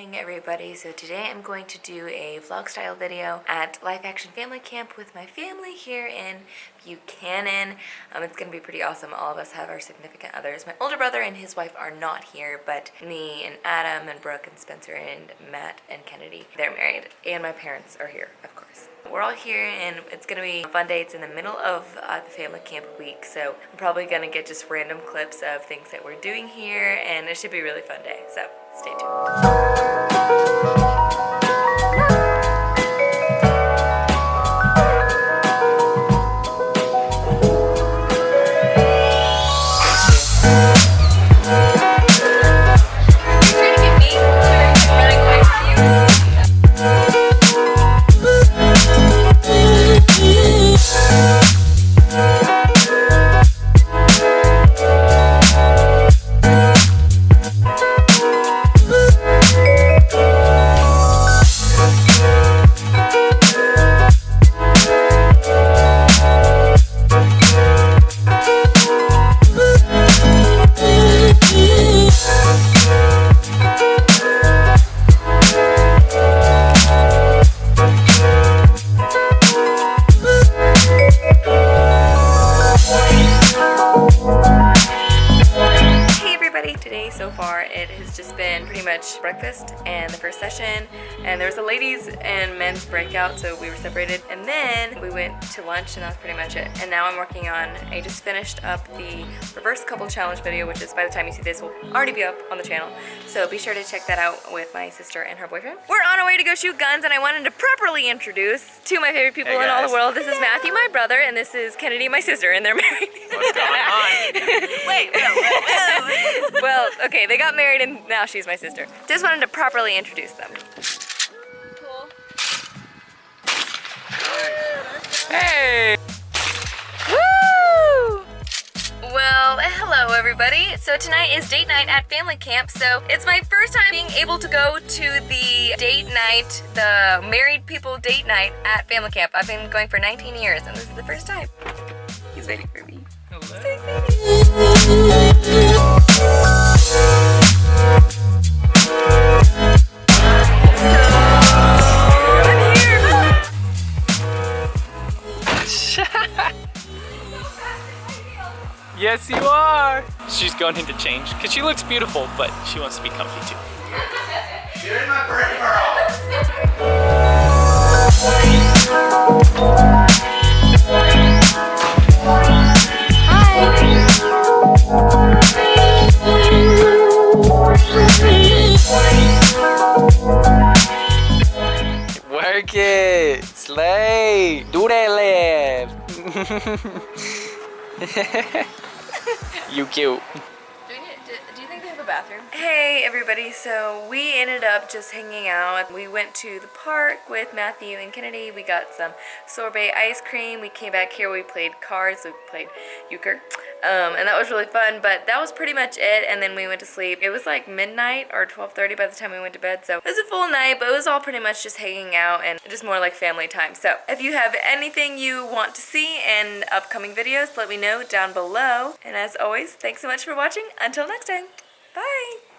morning everybody. So today I'm going to do a vlog style video at Life Action Family Camp with my family here in Buchanan. Um, it's going to be pretty awesome. All of us have our significant others. My older brother and his wife are not here, but me and Adam and Brooke and Spencer and Matt and Kennedy, they're married. And my parents are here, of course. We're all here and it's going to be a fun day. It's in the middle of uh, the family camp week, so I'm probably going to get just random clips of things that we're doing here and it should be a really fun day. So stay tuned. Breakfast and the first session and there was a ladies and men's breakout so we were separated and then we went to lunch and that was pretty much it and now I'm working on I just finished up the reverse couple challenge video which is by the time you see this will already be up on the channel so be sure to check that out with my sister and her boyfriend. We're on our way to go shoot guns and I wanted to properly introduce two of my favorite people hey in all the world. This is Matthew my brother and this is Kennedy my sister and they're married. What's going on? wait, wait, wait, wait. well, okay, they got married and now she's my sister. Just wanted to properly introduce them. Cool. Hey! Woo! Well, hello everybody. So tonight is date night at family camp. So it's my first time being able to go to the date night, the married people date night at family camp. I've been going for 19 years and this is the first time. He's waiting for me. Hello. Yes, you are. She's going to change because she looks beautiful, but she wants to be comfy too. You're in my peripheral. Work it! Slay! Do that laugh! you cute. Do, do you think they have a bathroom? Hey everybody, so we ended up just hanging out. We went to the park with Matthew and Kennedy. We got some sorbet ice cream. We came back here, we played cards, we played euchre. Um, and that was really fun, but that was pretty much it, and then we went to sleep. It was like midnight or 12.30 by the time we went to bed, so it was a full night, but it was all pretty much just hanging out and just more like family time. So if you have anything you want to see in upcoming videos, let me know down below. And as always, thanks so much for watching. Until next time, bye!